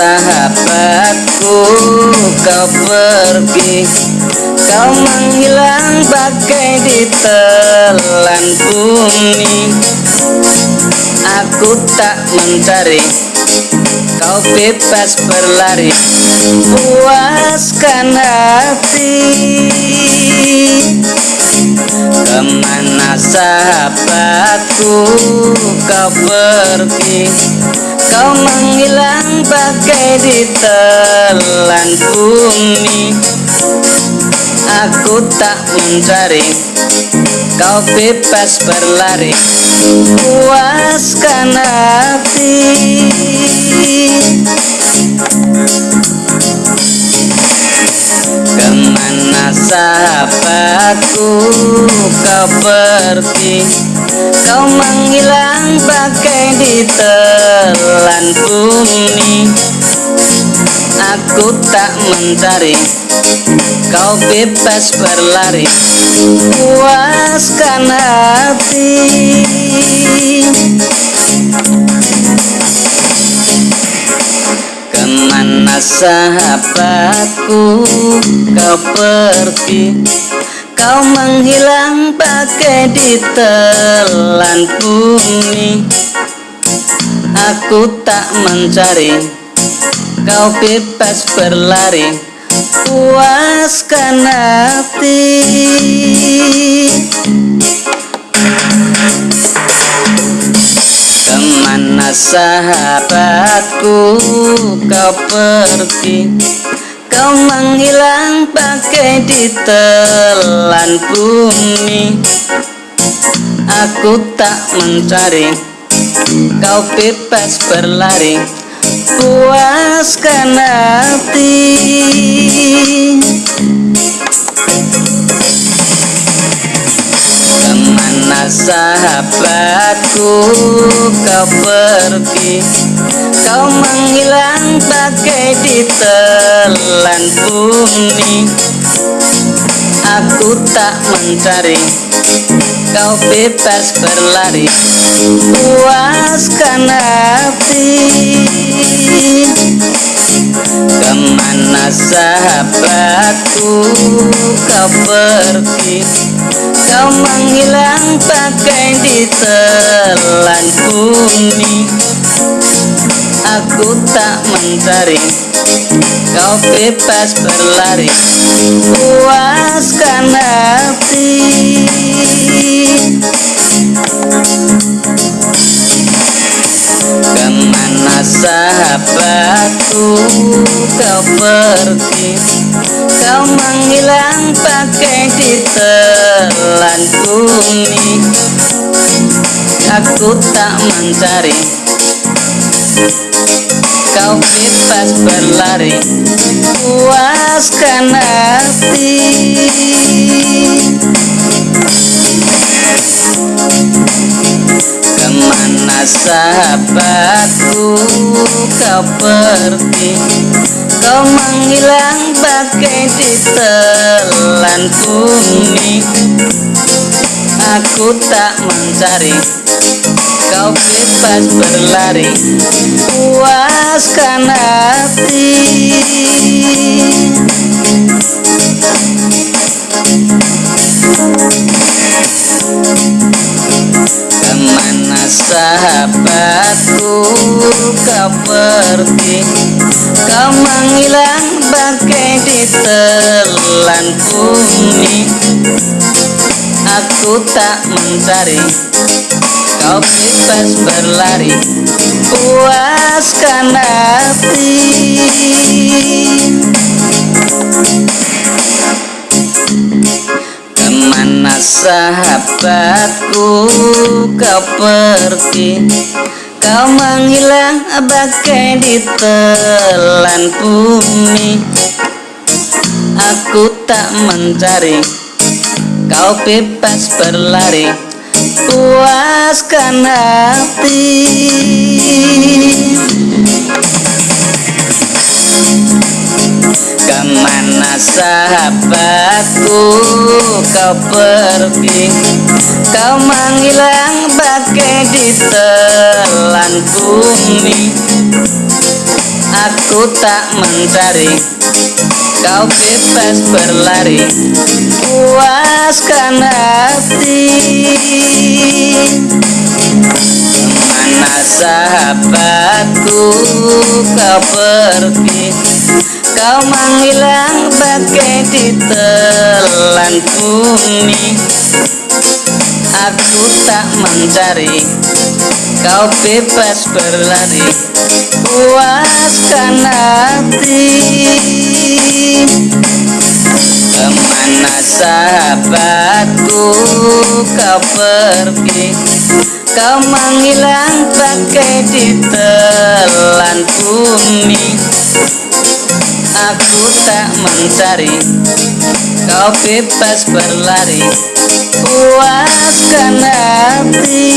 Sahabatku kau pergi. Kau menghilang bagai ditelan bumi. Aku tak mencari Kau bebas berlari. Puaskan hati kau pergi Kau menghilang bagai ditelan bumi. Aku tak mencari Kau bebas berlari. Puaskan hati. Ke mana sahabatku kau pergi Kau menghilang bagai ditelan bumi. Aku tak mencari Kau bebas berlari. Puaskan hati. Ke mana sahabatku kau pergi Kau menghilang bagai ditelan bumi. Aku tak mencari Kau bebas berlari. Puaskan hati. Ke mana sahabatku kau pergi Kau menghilang bagai ditelan bumi. Aku tak mencari Kau bebas berlari. Puaskan hati Ke mana sahabatku kau pergi. Kau menghilang bagai ditelan bumi. Aku tak mencari Kau bebas berlari. Puaskan hati. Ke mana sahabatku kau pergi Kau menghilang bagai ditelan bumi. Aku tak mencari Kau bebas berlari. Puaskan hati sahabatku kau pergi. Kau menghilang bagai ditelan bumi. Aku tak mencari. Kau bebas berlari. Puaskan hati sahabatku kau pergi. Kau menghilang bagai ditelan bumi. Aku tak mencari Kau bebas berlari. Puaskan hati kau pergi. Kau menghilang bagai ditelan bumi. Aku tak mencari. Kau bebas berlari. Puaskan hati. Ke mana sahabatku kau pergi Kau menghilang bagai ditelan bumi. Aku tak mencari Kau bebas berlari. Puaskan hati Ke mana sahabatku kau pergi? Kau menghilang bagai ditelan bumi. Aku tak mencari Kau bebas berlari. Puaskan hati. Mana sahabatku kau pergi Kau menghilang bagai ditelan bumi. Aku tak mencari Kau bebas berlari. Puaskan hati. Ke mana sahabatku kau pergi? Kau menghilang bagai ditelan bumi Aku tak mencari Kau bebas berlari. Puaskan hati